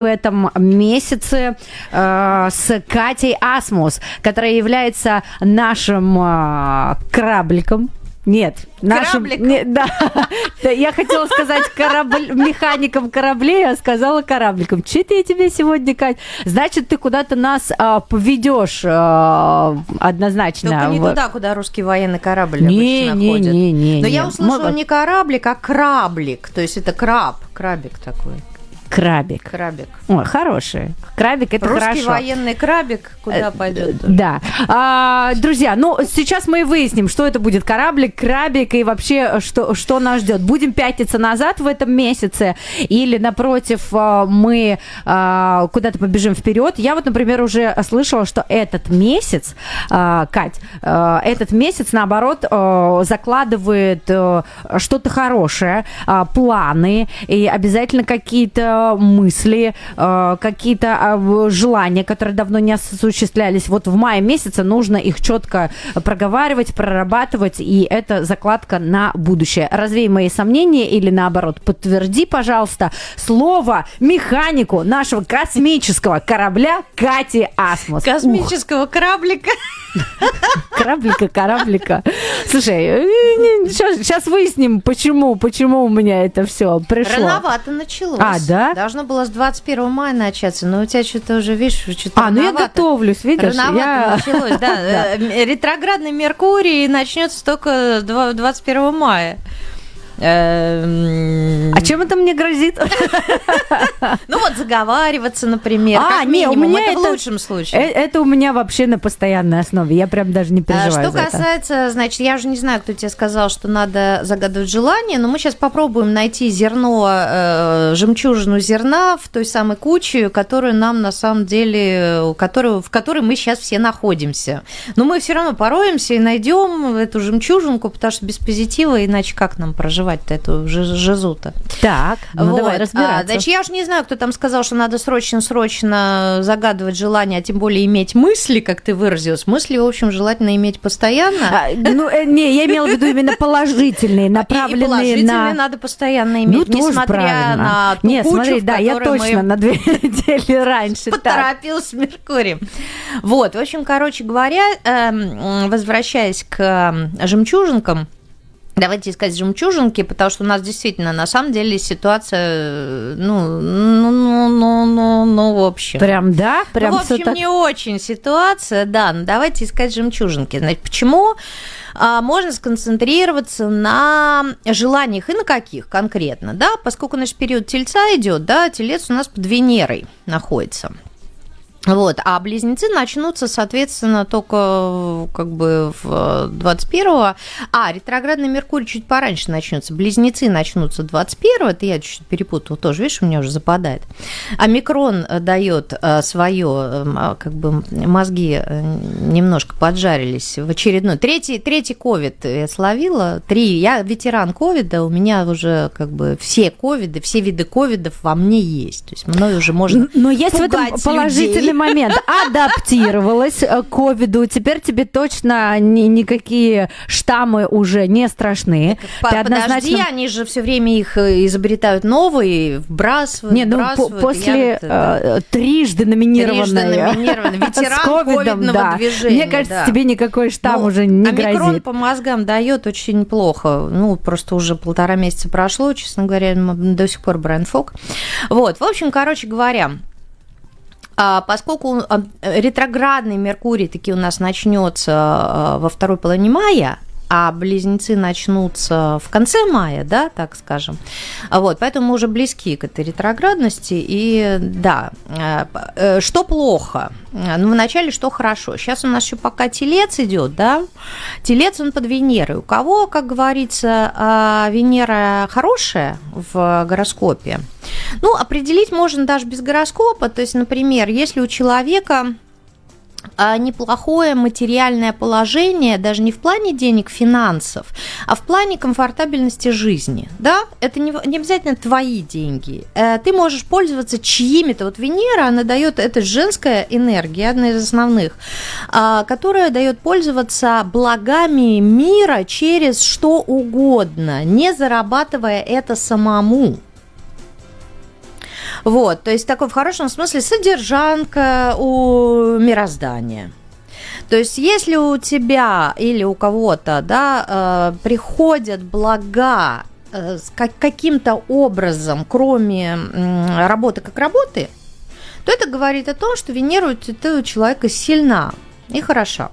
в этом месяце э, с Катей Асмус, которая является нашим э, корабликом. Нет, нашим... Корабликом? Не, да, я хотела сказать корабль, механиком кораблей, а сказала корабликом. Че это я тебе сегодня, Кать? Значит, ты куда-то нас а, поведешь а, однозначно. Только не туда, куда русский военный корабль Не, обычно не, ходит. не, не, Но не. я услышала Мы- не кораблик, а краблик. То есть это краб, крабик такой. Крабик. Крабик. Ой, хороший. Крабик это Русский хорошо. военный крабик куда Э, пойдет? Да. А, друзья, ну сейчас мы и выясним, что это будет кораблик, крабик и вообще что, что нас ждет. Будем пятиться назад в этом месяце или напротив мы а, куда-то побежим вперед. Я вот, например, уже слышала, что этот месяц, а, Кать, а, этот месяц наоборот а, закладывает а, что-то хорошее, а, планы и обязательно какие-то мысли, а, какие-то а, желания, которые давно не осуществлялись. Вот в мае месяце нужно их четко проговаривать, прорабатывать, и это закладка на будущее. Развей мои сомнения или наоборот, подтверди, пожалуйста, слово механику нашего космического корабля Кати Асмус. Космического кораблика. Кораблика, кораблика. Слушай, сейчас выясним, почему, почему у меня это все пришло. Рановато началось. А, да? Должно было с 21 мая начаться, но у тебя что-то уже, видишь, что-то А, ну я рановато. готовлюсь, видишь? Рановато я... началось, да. Э, Ретроградный Меркурий начнется только два- 21 мая. Эм, А чем это мне грозит? Ну вот заговариваться, например, А, как не, у меня это в лучшем случае. Э, Это у меня вообще на постоянной основе. Я прям даже не А, переживаю Что за это. касается, значит, я же не знаю, кто тебе сказал, что надо загадывать желание, но мы сейчас попробуем найти зерно, э, жемчужину зерна в той самой куче, которую нам на самом деле, у которой- в которой мы сейчас все находимся. Но мы все равно пороемся и найдем эту жемчужинку, потому что без позитива, иначе как нам проживать-то эту жи- жизу-то? Так, ну Вот. давай А, разбираться. значит, я уж не знаю, кто там сказал, что надо срочно-срочно загадывать желание, а тем более иметь мысли, как ты выразилась. Мысли, в общем, желательно иметь постоянно. А, ну, э, не, я имела в виду именно положительные, И- и направленные положительные на... надо постоянно Ну, иметь, тоже несмотря правильно. на ту Нет, кучу, смотри, да, я точно мы на две недели раньше. Так. поторопился Меркурий. Вот, в общем, короче говоря, эм, возвращаясь к эм, жемчужинкам, Давайте искать жемчужинки, потому что у нас действительно, на самом деле, ситуация, э, ну, ну, ну, ну, ну, ну, в общем. Прям, да? Прям ну, в общем, так? не очень ситуация, да. Но давайте искать жемчужинки. Значит, почему а, можно сконцентрироваться на желаниях и на каких конкретно, да? Поскольку наш период тельца идет, да, телец у нас под Венерой находится. Вот, а близнецы начнутся, соответственно, только э, как бы в 21-го. А, ретроградный Меркурий чуть пораньше начнется. Близнецы начнутся 21-го. Это я чуть-чуть перепутала тоже, видишь, у меня уже западает. А микрон дает свое, как бы мозги э, немножко поджарились в очередной. Третий, третий ковид я словила. Три. Я ветеран ковида, у меня уже как бы все ковиды, все виды ковидов во мне есть. То есть мной уже можно Но есть в этом положительный людей. момент. Адаптировалась э, к ковиду. Теперь тебе точно ни- никакие штаммы уже не страшны. По- Ты Подожди, однозначно... они же все время их э, изобретают новые, вбрасывают, Не, ну вбрасывают. Я после это- э, трижды номинированной... Трижды номинированной. Ветеран ковидного да. движения, Мне кажется, да. тебе никакой штамм Ну, уже не омикрон грозит. по мозгам дает очень плохо. Ну, просто уже полтора месяца прошло, честно говоря, до сих пор Брайан Фок. Вот, в общем, короче говоря, а, Поскольку а, ретроградный Меркурий таки у нас начнется а, во второй половине мая, а близнецы начнутся в конце мая, да, так скажем. Вот, поэтому мы уже близки к этой ретроградности. И да, э, э, что плохо? Ну, вначале что хорошо. Сейчас у нас еще пока телец идет, да, телец он под Венерой. У кого, как говорится, а, Венера хорошая в гороскопе, ну, определить можно даже без гороскопа. То есть, например, если у человека неплохое материальное положение, даже не в плане денег, финансов, а в плане комфортабельности жизни. Да, это не, не обязательно твои деньги. Э, Ты можешь пользоваться чьими-то. Вот Венера, она дает, это женская энергия, одна из основных, а, которая дает пользоваться благами мира через что угодно, не зарабатывая это самому. Вот, то есть такой в хорошем смысле содержанка у мироздания. То есть, если у тебя или у кого-то, да, э, приходят блага э, как, каким-то образом, кроме э, работы как работы, то это говорит о том, что Венера у человека сильна и хороша.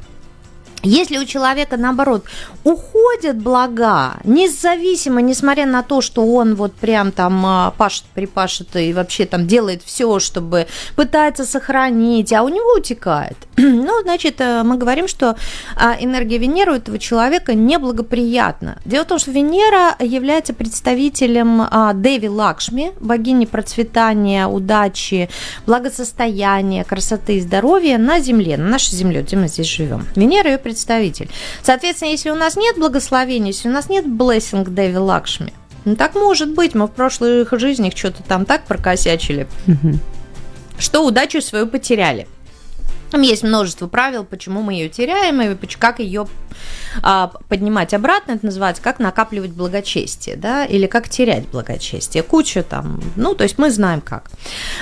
Если у человека, наоборот, уходят блага, независимо, несмотря на то, что он вот прям там а, пашет, припашет и вообще там делает все, чтобы пытается сохранить, а у него утекает, ну, значит, э, мы говорим, что а, энергия Венеры у этого человека неблагоприятна. Дело в том, что Венера является представителем а, Деви Лакшми, богини процветания, удачи, благосостояния, красоты и здоровья на Земле, на нашей Земле, где мы здесь живем. Венера ее представитель. Соответственно, если у нас нет благословения, если у нас нет blessing Деви Лакшми, ну так может быть, мы в прошлых жизнях что-то там так прокосячили, угу. что удачу свою потеряли. Там есть множество правил, почему мы ее теряем и как ее а, поднимать обратно. Это называется как накапливать благочестие, да, или как терять благочестие. Куча там, ну, то есть мы знаем как.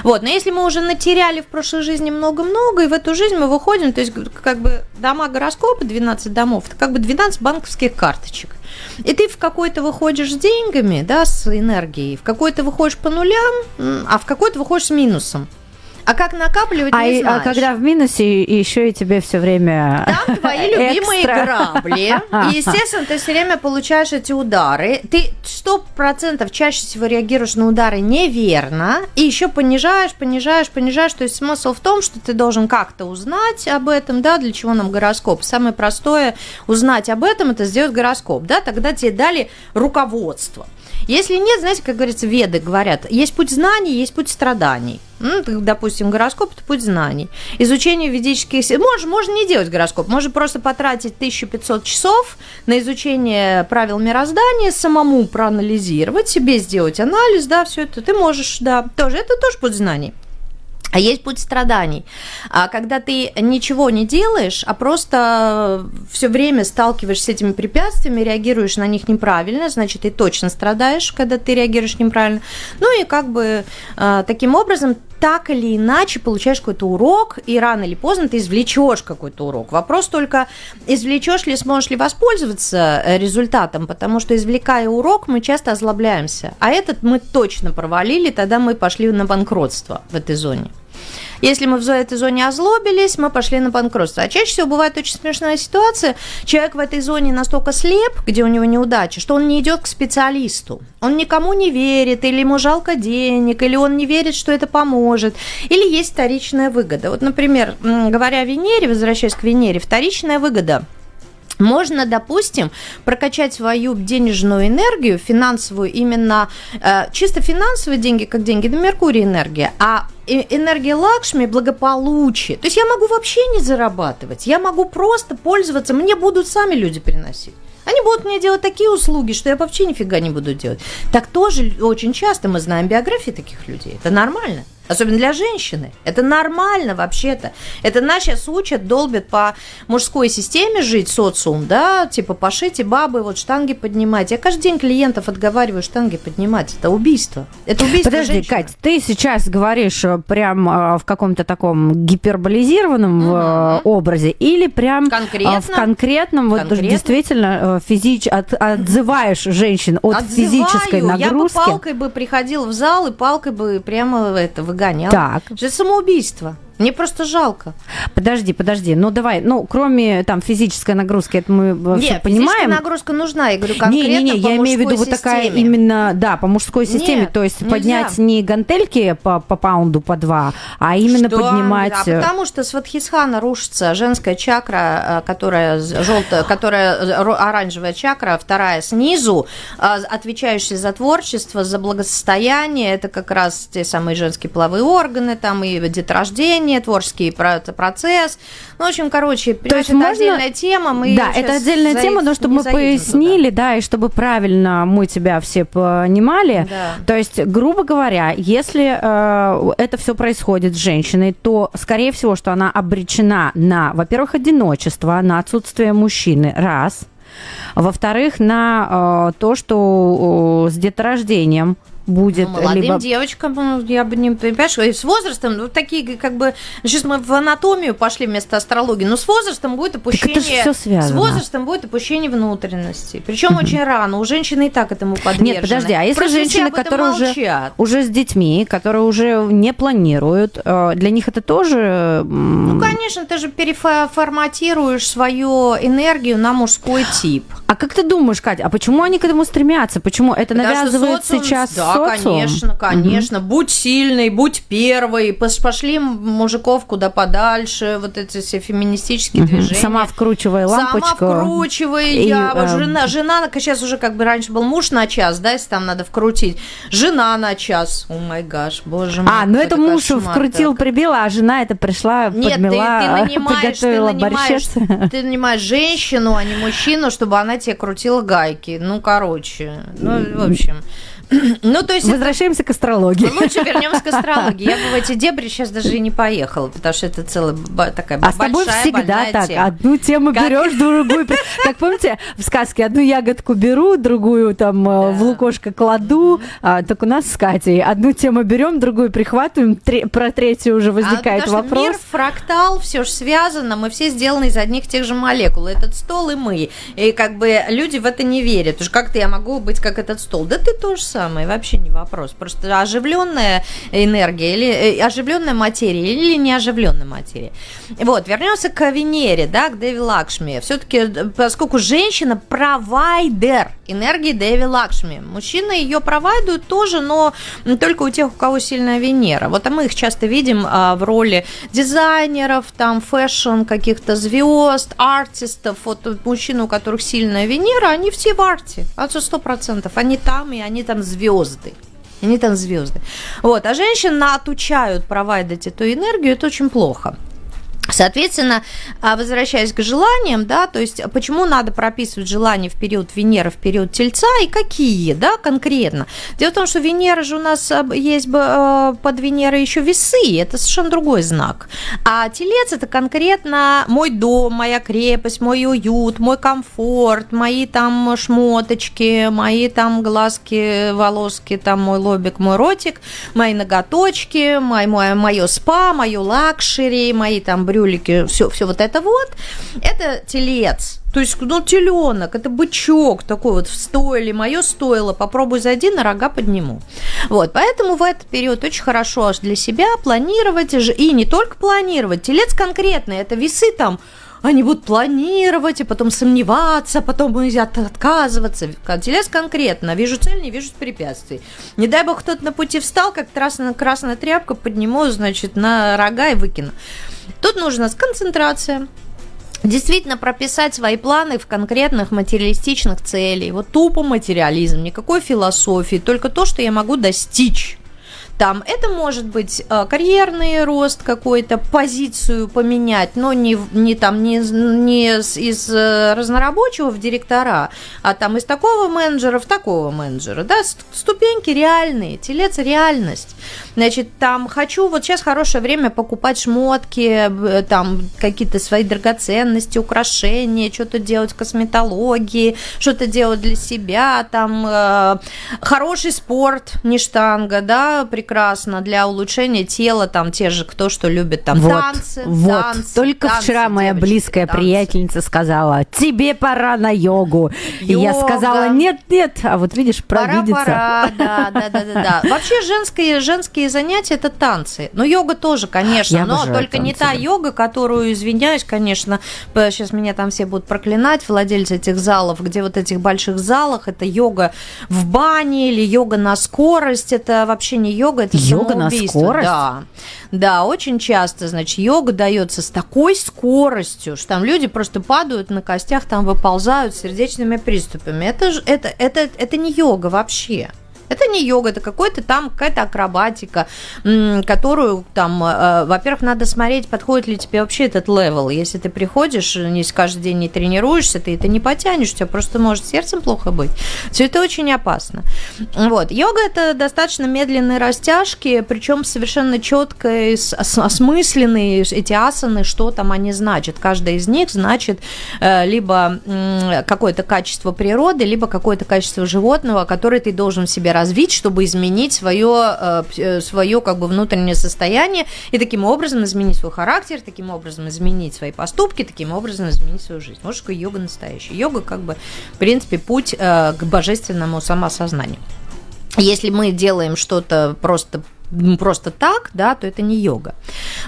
Вот, но если мы уже натеряли в прошлой жизни много-много, и в эту жизнь мы выходим, то есть как бы дома гороскопа, 12 домов, это как бы 12 банковских карточек. И ты в какой-то выходишь с деньгами, да, с энергией, в какой-то выходишь по нулям, а в какой-то выходишь с минусом. А как накапливать, а, не знаешь. А когда в минусе, еще и тебе все время Там твои любимые грабли. И, естественно, ты все время получаешь эти удары. Ты сто процентов чаще всего реагируешь на удары неверно. И еще понижаешь, понижаешь, понижаешь. То есть смысл в том, что ты должен как-то узнать об этом, да, для чего нам гороскоп. Самое простое узнать об этом, это сделать гороскоп, да, тогда тебе дали руководство. Если нет, знаете, как говорится, веды говорят, есть путь знаний, есть путь страданий. Ну, допустим, гороскоп – это путь знаний. Изучение ведических... Можно, можно не делать гороскоп, можно просто потратить 1500 часов на изучение правил мироздания, самому проанализировать, себе сделать анализ, да, все это ты можешь, да, тоже, это тоже путь знаний. А есть путь страданий. А когда ты ничего не делаешь, а просто все время сталкиваешься с этими препятствиями, реагируешь на них неправильно, значит, ты точно страдаешь, когда ты реагируешь неправильно. Ну и как бы а, таким образом так или иначе получаешь какой-то урок, и рано или поздно ты извлечешь какой-то урок. Вопрос только, извлечешь ли, сможешь ли воспользоваться э, результатом, потому что, извлекая урок, мы часто озлобляемся. А этот мы точно провалили, тогда мы пошли на банкротство в этой зоне. Если мы в этой зоне озлобились, мы пошли на банкротство. А чаще всего бывает очень смешная ситуация. Человек в этой зоне настолько слеп, где у него неудача, что он не идет к специалисту. Он никому не верит, или ему жалко денег, или он не верит, что это поможет, или есть вторичная выгода. Вот, например, говоря о Венере, возвращаясь к Венере, вторичная выгода – можно, допустим, прокачать свою денежную энергию, финансовую, именно э, чисто финансовые деньги, как деньги на Меркурий энергия, а энергия Лакшми благополучие. То есть я могу вообще не зарабатывать, я могу просто пользоваться, мне будут сами люди приносить. Они будут мне делать такие услуги, что я вообще нифига не буду делать. Так тоже очень часто мы знаем биографии таких людей. Это нормально. Особенно для женщины. Это нормально вообще-то. Это нас сейчас учат, долбят по мужской системе жить, социум, да, типа пошите бабы, вот штанги поднимать. Я каждый день клиентов отговариваю штанги поднимать. Это убийство. Это убийство Подожди, женщины. Кать, ты сейчас говоришь э, прям э, в каком-то таком гиперболизированном угу. образе или прям Конкретно? в конкретном, вот Конкретно? действительно физич... от, отзываешь женщин от Отзываю. физической нагрузки? Я бы палкой бы приходил в зал и палкой бы прямо это выгонял. Так. Это самоубийство. Мне просто жалко. Подожди, подожди. Ну давай, ну кроме там физической нагрузки, это мы Нет, понимаем. нагрузка нужна, я говорю конкретно Не, не, не, я имею в виду вот такая именно, да, по мужской системе, Нет, то есть нельзя. поднять не гантельки по, по паунду по два, а именно что? поднимать. А э, потому что с Ватхисхана рушится женская чакра, э, которая желтая, которая э, оранжевая чакра, вторая снизу, отвечающая за творчество, за благосостояние, это как раз те самые женские половые органы, там и деторождение мышление, творческий процесс. Ну, в общем, короче, То есть это можно... отдельная тема. Мы да, это отдельная тема, но чтобы мы пояснили, туда. да, и чтобы правильно мы тебя все понимали. Да. То есть, грубо говоря, если э, это все происходит с женщиной, то, скорее всего, что она обречена на, во-первых, одиночество, на отсутствие мужчины, раз. Во-вторых, на э, то, что э, с деторождением будет. Ну, молодым либо... девочкам, ну, я бы не понимаешь, с возрастом, ну, такие как бы, сейчас мы в анатомию пошли вместо астрологии, но с возрастом будет опущение, так это все связано. с возрастом будет опущение внутренности, причем очень рано, у женщины и так этому подвержены. Нет, подожди, а если Просто женщины, которые уже, уже с детьми, которые уже не планируют, э, для них это тоже... Ну, конечно, ты же переформатируешь свою энергию на мужской тип. А как ты думаешь, Катя, а почему они к этому стремятся? Почему это социум, сейчас да, социум? конечно, конечно. Угу. Будь сильной, будь первой. Пошли мужиков куда подальше, вот эти все феминистические угу. движения. Сама вкручивай лампочку. Сама вкручивай. И, я, э... жена, жена, сейчас уже как бы раньше был муж на час, да, если там надо вкрутить. Жена на час. О май гаш, боже мой. А, ну это муж вкрутил, так. прибил, а жена это пришла, Нет, подмела, ты, ты нанимаешь, ты нанимаешь, ты нанимаешь женщину, а не мужчину, чтобы она тебе крутила гайки. Ну, короче, ну, в общем. Ну, то есть... Возвращаемся к астрологии. Лучше вернемся к астрологии. Я бы в эти дебри сейчас даже и не поехала, потому что это целая такая а большая, с тобой всегда так. Тема. Одну тему как... берешь, другую... Как помните, в сказке одну ягодку беру, другую там э, да. в лукошко кладу. А, так у нас с Катей одну тему берем, другую прихватываем, про третью уже возникает а, вопрос. мир фрактал, все же связано, мы все сделаны из одних тех же молекул. Этот стол и мы. И как бы люди в это не верят. Уж как-то я могу быть как этот стол. Да ты тоже самое, вообще не вопрос. Просто оживленная энергия или э, оживленная материя или не оживленная материя. Вот, вернемся к Венере, да, к Деви Лакшми. Все-таки, э, поскольку женщина провайдер энергии Деви Лакшми, мужчины ее провайдуют тоже, но только у тех, у кого сильная Венера. Вот а мы их часто видим а, в роли дизайнеров, там, fashion, каких-то звезд, артистов. Вот мужчины, у которых сильная Венера, они все в арте, а сто процентов. Они там, и они там звезды. Они там звезды. Вот. А женщин отучают провайдать эту энергию, это очень плохо. Соответственно, а, возвращаясь к желаниям, да, то есть почему надо прописывать желания в период Венеры, в период Тельца и какие, да, конкретно. Дело в том, что Венера же у нас а, есть а, под Венерой еще весы, это совершенно другой знак. А Телец это конкретно мой дом, моя крепость, мой уют, мой комфорт, мои там шмоточки, мои там глазки, волоски, там мой лобик, мой ротик, мои ноготочки, мой, мое спа, мое luxury, мои там брюлики, все, все вот это вот, это телец. То есть, ну, теленок, это бычок такой вот в стойле, мое стойло, попробуй зайди, на рога подниму. Вот, поэтому в этот период очень хорошо аж для себя планировать, и не только планировать, телец конкретный, это весы там, они будут планировать, и потом сомневаться, потом отказываться. Телес конкретно. Вижу цель, не вижу препятствий. Не дай бог кто-то на пути встал, как красная, красная тряпка, подниму, значит, на рога и выкину. Тут нужна концентрация, действительно прописать свои планы в конкретных материалистичных целей. Вот тупо материализм, никакой философии, только то, что я могу достичь. Там это может быть э, карьерный рост какой-то, позицию поменять, но не, не там не, не из э, разнорабочего в директора, а там из такого менеджера в такого менеджера. Да, ступеньки реальные, телец реальность. Значит, там хочу, вот сейчас хорошее время покупать шмотки, там какие-то свои драгоценности, украшения, что-то делать косметологии, что-то делать для себя, там э, хороший спорт, не штанга, да, прекрасно для улучшения тела, там те же, кто что любит, там вот, танцы, вот. танцы. Только танцы, вчера моя девочки, близкая танцы. приятельница сказала, тебе пора на йогу. Йога. И я сказала, нет, нет, а вот видишь, провидится. Пора, пора, да, да, да, да, да. Вообще женские, женские занятия это танцы. Но йога тоже, конечно, я но только танцы. не та йога, которую, извиняюсь, конечно, сейчас меня там все будут проклинать, владельцы этих залов, где вот этих больших залах, это йога в бане или йога на скорость, это вообще не йога, это йога на скорость? Да. Да, очень часто, значит, йога дается с такой скоростью, что там люди просто падают на костях, там выползают с сердечными приступами. Это, это, это, это не йога вообще. Это не йога, это какой-то там какая-то акробатика, которую там, э, во-первых, надо смотреть, подходит ли тебе вообще этот level. Если ты приходишь, не каждый день не тренируешься, ты это не потянешь, у тебя просто может сердцем плохо быть. Все это очень опасно. Вот. Йога это достаточно медленные растяжки, причем совершенно четко осмысленные эти асаны, что там они значат. Каждая из них значит э, либо какое-то качество природы, либо какое-то качество животного, которое ты должен себе развить, чтобы изменить свое, э, свое как бы внутреннее состояние и таким образом изменить свой характер, таким образом изменить свои поступки, таким образом изменить свою жизнь. Вот что йога настоящая. Йога как бы, в принципе, путь к божественному самосознанию. Если мы делаем что-то просто просто так, да, то это не йога.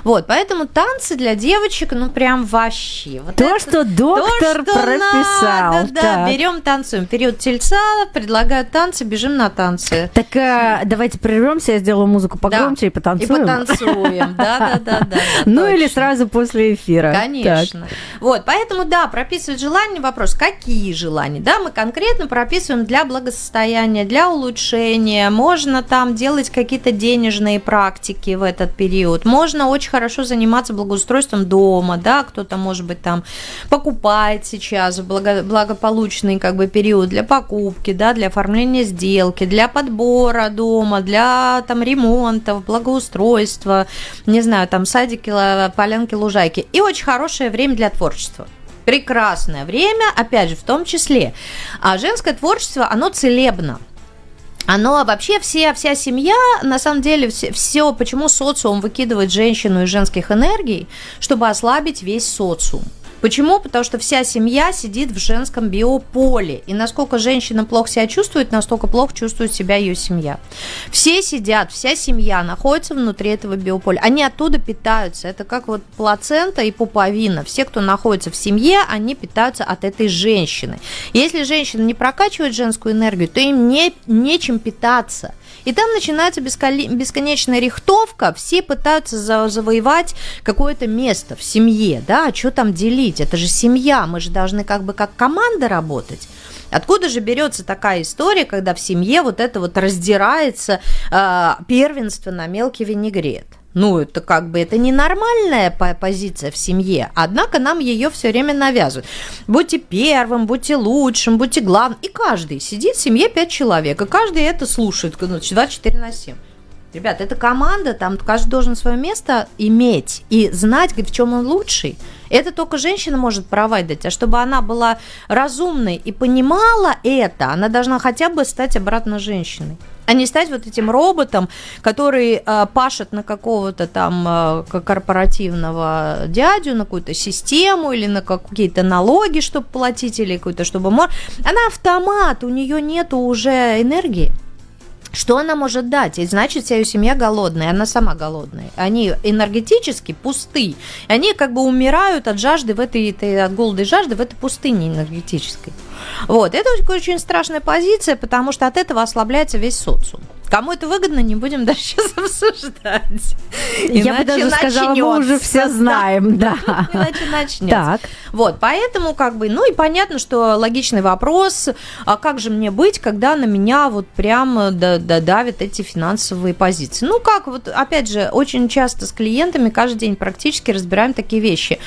Вот, поэтому танцы для девочек, ну прям вообще. Вот то, это, что доктор то, что прописал. Надо, да, берем танцуем. Период тельца, предлагают танцы, бежим на танцы. Так а, давайте прервемся, я сделаю музыку погромче да. и потанцуем. И потанцуем, да, да, да, да. Ну или сразу после эфира. Конечно. Вот, поэтому да, прописывать желания, вопрос, какие желания, да, мы конкретно прописываем для благосостояния, для улучшения, можно там делать какие-то денежные денежные практики в этот период. Можно очень хорошо заниматься благоустройством дома, да, кто-то, может быть, там покупает сейчас благо, благополучный как бы период для покупки, да, для оформления сделки, для подбора дома, для там ремонтов, благоустройства, не знаю, там садики, полянки, лужайки. И очень хорошее время для творчества прекрасное время, опять же, в том числе. А женское творчество, оно целебно оно вообще все, вся семья, на самом деле, все, все, почему социум выкидывает женщину из женских энергий, чтобы ослабить весь социум. Почему? Потому что вся семья сидит в женском биополе. И насколько женщина плохо себя чувствует, настолько плохо чувствует себя ее семья. Все сидят, вся семья находится внутри этого биополя. Они оттуда питаются. Это как вот плацента и пуповина. Все, кто находится в семье, они питаются от этой женщины. Если женщина не прокачивает женскую энергию, то им не, нечем питаться. И там начинается бесконечная рихтовка, все пытаются завоевать какое-то место в семье, да, а что там делить? Это же семья, мы же должны как бы как команда работать. Откуда же берется такая история, когда в семье вот это вот раздирается э, первенство на мелкий винегрет? Ну, это как бы это ненормальная позиция в семье, однако нам ее все время навязывают. Будьте первым, будьте лучшим, будьте главным. И каждый сидит в семье 5 человек, и каждый это слушает 24 ну, на 7. Ребят, это команда, там каждый должен свое место иметь и знать, в чем он лучший. Это только женщина может права дать, а чтобы она была разумной и понимала это, она должна хотя бы стать обратно женщиной а не стать вот этим роботом, который э, пашет на какого-то там э, корпоративного дядю, на какую-то систему или на какие-то налоги, чтобы платить, или какую-то, чтобы... Она автомат, у нее нету уже энергии. Что она может дать? И значит, вся ее семья голодная, она сама голодная. Они энергетически пусты. Они как бы умирают от жажды в этой, от голода и жажды в этой пустыне энергетической. Вот, это очень страшная позиция, потому что от этого ослабляется весь социум. Кому это выгодно, не будем даже сейчас обсуждать. Я бы даже сказала, мы уже все знаем, да. Иначе начнется. Так. Вот, поэтому как бы, ну и понятно, что логичный вопрос, а как же мне быть, когда на меня вот прям давят эти финансовые позиции? Ну как, вот опять же, очень часто с клиентами каждый день практически разбираем такие вещи.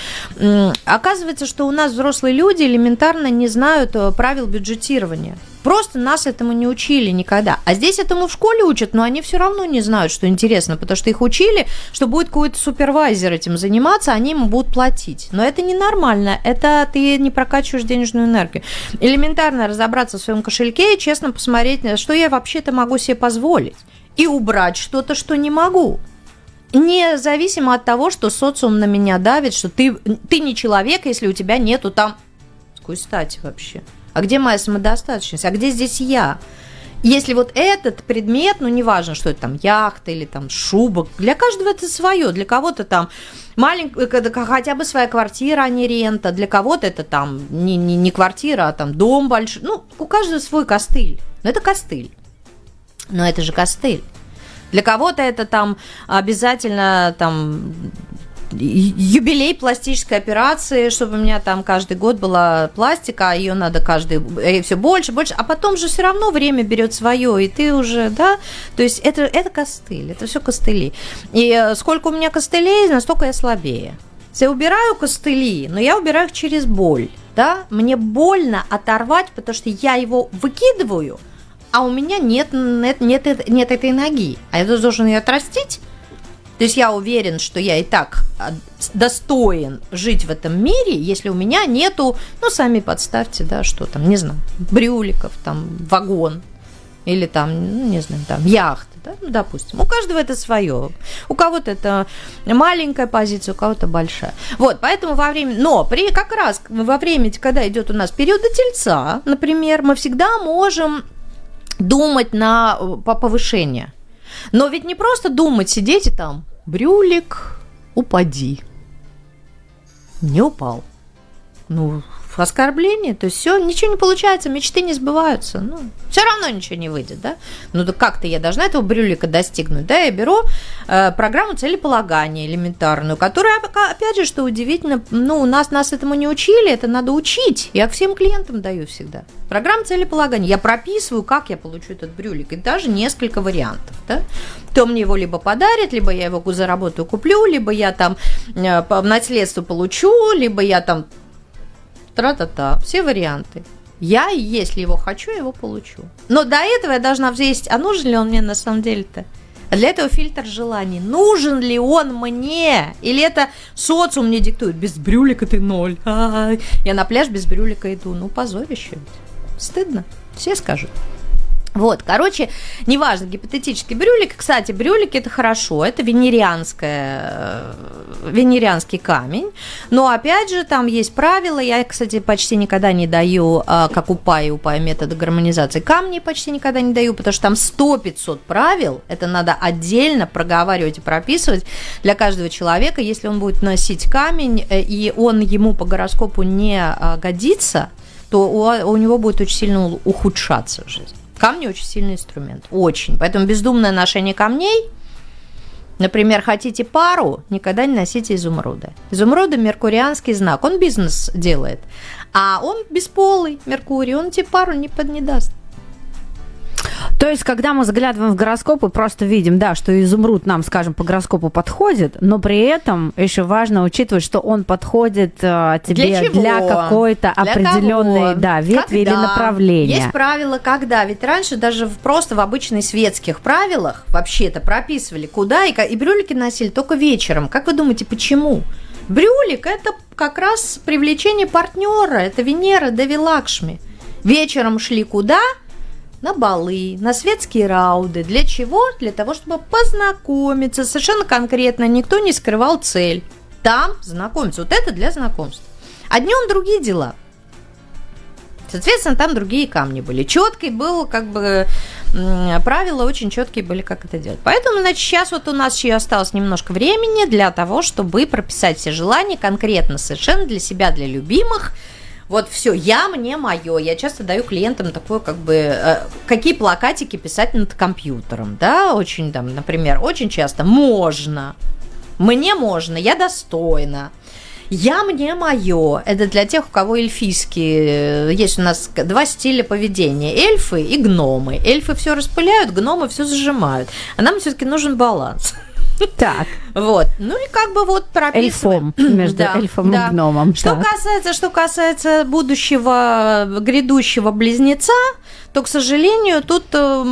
Оказывается, что у нас взрослые люди элементарно не знают э, правил бюджетирования. Просто нас этому не учили никогда. А здесь этому в школе учат, но они все равно не знают, что интересно, потому что их учили, что будет какой-то супервайзер этим заниматься, они ему будут платить. Но это ненормально, это ты не прокачиваешь денежную энергию. Элементарно разобраться в своем кошельке и честно посмотреть, что я вообще-то могу себе позволить. И убрать что-то, что не могу. Независимо от того, что социум на меня давит, что ты, ты не человек, если у тебя нету там... Какой стати вообще? А где моя самодостаточность? А где здесь я? Если вот этот предмет, ну неважно, что это там яхта или там шуба, для каждого это свое, для кого-то там маленькая, хотя бы своя квартира, а не рента, для кого-то это там не, не, не квартира, а там дом большой, ну у каждого свой костыль, но это костыль, но это же костыль. Для кого-то это там обязательно там юбилей пластической операции, чтобы у меня там каждый год была пластика, а ее надо каждый э, все больше, больше, а потом же все равно время берет свое, и ты уже, да, то есть это, это костыль, это все костыли. И э, сколько у меня костылей, настолько я слабее. Я убираю костыли, но я убираю их через боль, да, мне больно оторвать, потому что я его выкидываю, а у меня нет, нет, нет, нет этой ноги, а я должен ее отрастить, то есть я уверен, что я и так а, достоин жить в этом мире, если у меня нету, ну, сами подставьте, да, что там, не знаю, брюликов, там, вагон. или там, ну, не знаю, там, яхты, да, ну, допустим. У каждого это свое. У кого-то это маленькая позиция, у кого-то большая. Вот, поэтому во время, но при как раз во время, когда идет у нас период тельца, например, мы всегда можем думать на по повышение. Но ведь не просто думать, сидеть и там, брюлик, упади. Не упал. Ну, оскорбление, то есть все, ничего не получается, мечты не сбываются. Ну, все равно ничего не выйдет, да? Ну, да как-то я должна этого брюлика достигнуть, да? Я беру э, программу целеполагания элементарную, которая, опять же, что удивительно, ну, у нас нас этому не учили, это надо учить. Я всем клиентам даю всегда. Программа целеполагания. Я прописываю, как я получу этот брюлик, и даже несколько вариантов, да? То мне его либо подарят, либо я его заработаю, куплю, либо я там э, наследство получу, либо я там тра-та-та, все варианты. Я, если его хочу, его получу. Но до этого я должна взвесить, а нужен ли он мне на самом деле-то? А для этого фильтр желаний. Нужен ли он мне? Или это социум мне диктует? Без брюлика ты ноль. А-а-а. Я на пляж без брюлика иду. Ну, позорище. Стыдно. Все скажут. Вот, короче, неважно, гипотетический брюлик. Кстати, брюлик это хорошо, это венерианская, э, венерианский камень. Но опять же, там есть правила. Я, кстати, почти никогда не даю, а, как у упай метода гармонизации камни почти никогда не даю, потому что там 100-500 правил. Это надо отдельно проговаривать и прописывать для каждого человека. Если он будет носить камень, э, и он ему по гороскопу не годится, то у, у него будет очень сильно ухудшаться жизнь. Камни очень сильный инструмент, очень. Поэтому бездумное ношение камней, например, хотите пару, никогда не носите изумруда. Изумруда – меркурианский знак, он бизнес делает. А он бесполый, Меркурий, он тебе пару не, под, не даст. То есть, когда мы заглядываем в гороскоп и просто видим, да, что изумруд нам, скажем, по гороскопу подходит, но при этом еще важно учитывать, что он подходит э, тебе для, для какой-то определенной да, ветви когда? или направления. Есть правила, когда. Ведь раньше даже в, просто в обычных светских правилах вообще-то прописывали, куда и, и брюлики носили только вечером. Как вы думаете, почему? Брюлик – это как раз привлечение партнера, это Венера Деви Лакшми. Вечером шли куда – на балы, на светские рауды. Для чего? Для того, чтобы познакомиться. Совершенно конкретно никто не скрывал цель. Там знакомиться. Вот это для знакомств. А днем другие дела. Соответственно, там другие камни были. Четкий был, как бы, правила очень четкие были, как это делать. Поэтому, значит, сейчас вот у нас еще осталось немножко времени для того, чтобы прописать все желания конкретно совершенно для себя, для любимых – вот все, я мне мое. Я часто даю клиентам такое, как бы, э, какие плакатики писать над компьютером, да, очень там, например, очень часто можно, мне можно, я достойна. Я мне мое. Это для тех, у кого эльфийские. Есть у нас два стиля поведения. Эльфы и гномы. Эльфы все распыляют, гномы все зажимают. А нам все-таки нужен баланс. Так. Вот. Ну и как бы вот прописываем. Эльфом, между да, эльфом да. и гномом. Что так. касается, что касается будущего грядущего близнеца, то, к сожалению, тут э,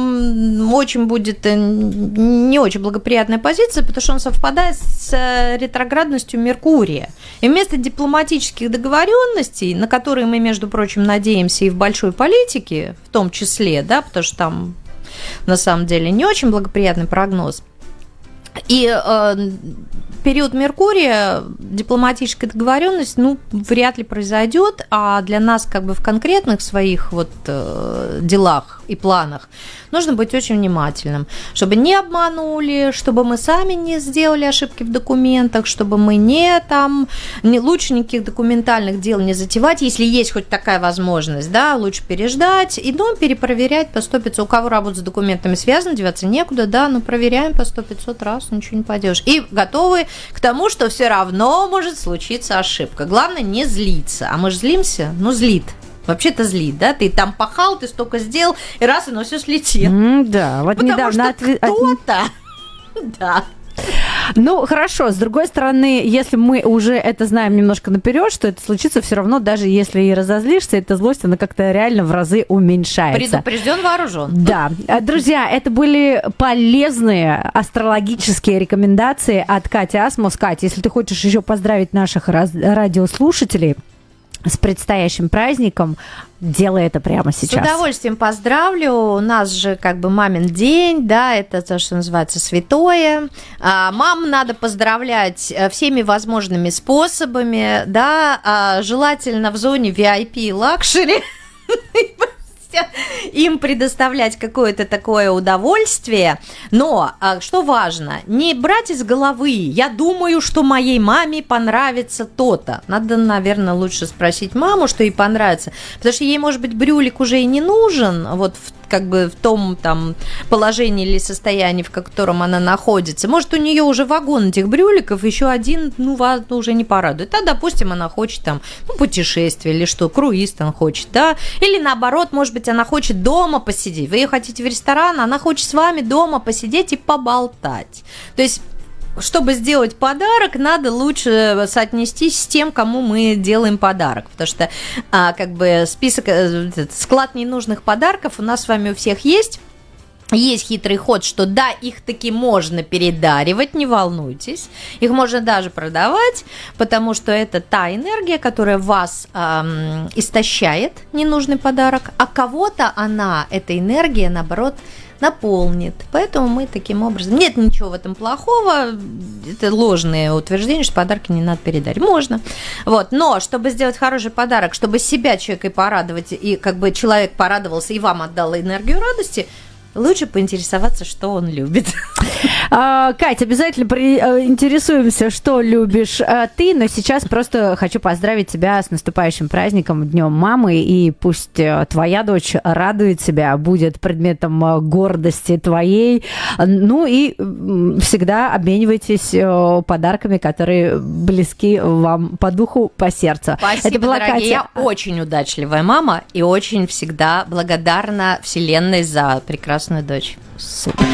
очень будет э, не очень благоприятная позиция, потому что он совпадает с э, ретроградностью Меркурия. И вместо дипломатических договоренностей, на которые мы, между прочим, надеемся и в большой политике, в том числе, да, потому что там на самом деле не очень благоприятный прогноз, и э, период Меркурия дипломатическая договоренность, ну, вряд ли произойдет, а для нас как бы в конкретных своих вот э, делах и планах нужно быть очень внимательным, чтобы не обманули, чтобы мы сами не сделали ошибки в документах, чтобы мы не там, не, лучше никаких документальных дел не затевать, если есть хоть такая возможность, да, лучше переждать и дом перепроверять по 100-500. У кого работа с документами связана, деваться некуда, да, но проверяем по 100-500 раз, ничего не пойдешь. И готовы к тому, что все равно может случиться ошибка. Главное не злиться. А мы же злимся, ну злит вообще-то злит, да? Ты там пахал, ты столько сделал, и раз, и оно все слетело. Mm, да, вот Потому недавно... Что отв... кто-то, да, ну, хорошо. С другой стороны, если мы уже это знаем немножко наперед, что это случится, все равно, даже если и разозлишься, эта злость, она как-то реально в разы уменьшается. Предупрежден, вооружен. Да. Друзья, это были полезные астрологические рекомендации от Кати Асмус. Катя, если ты хочешь еще поздравить наших радиослушателей, с предстоящим праздником. Делай это прямо сейчас. С удовольствием поздравлю. У нас же как бы мамин день, да, это то, что называется святое. А, мам надо поздравлять э, всеми возможными способами, да, а, желательно в зоне VIP luxury им предоставлять какое-то такое удовольствие. Но а, что важно, не брать из головы, я думаю, что моей маме понравится то-то. Надо, наверное, лучше спросить маму, что ей понравится. Потому что ей, может быть, брюлик уже и не нужен, вот в как бы в том там положении или состоянии, в котором она находится. Может, у нее уже вагон этих брюликов, еще один, ну, вас уже не порадует. А, допустим, она хочет там ну, путешествие или что, круиз там хочет, да? Или наоборот, может быть, она хочет дома посидеть. Вы ее хотите в ресторан, она хочет с вами дома посидеть и поболтать. То есть чтобы сделать подарок, надо лучше соотнестись с тем, кому мы делаем подарок. Потому что а, как бы список, э, склад ненужных подарков у нас с вами у всех есть. Есть хитрый ход, что да, их таки можно передаривать, не волнуйтесь. Их можно даже продавать, потому что это та энергия, которая вас эм, истощает, ненужный подарок, а кого-то она, эта энергия, наоборот, наполнит. Поэтому мы таким образом... Нет ничего в этом плохого. Это ложные утверждения, что подарки не надо передать. Можно. Вот. Но чтобы сделать хороший подарок, чтобы себя человека порадовать, и как бы человек порадовался и вам отдал энергию радости – лучше поинтересоваться, что он любит. А, Катя, обязательно интересуемся, что любишь а, ты, но сейчас просто хочу поздравить тебя с наступающим праздником, Днем мамы, и пусть э, твоя дочь радует себя, будет предметом э, гордости твоей. Ну и всегда обменивайтесь э, подарками, которые близки вам по духу, по сердцу. Спасибо, Это была дорогие. Катя. Я очень удачливая мама и очень всегда благодарна Вселенной за прекрасную дочь. Супер.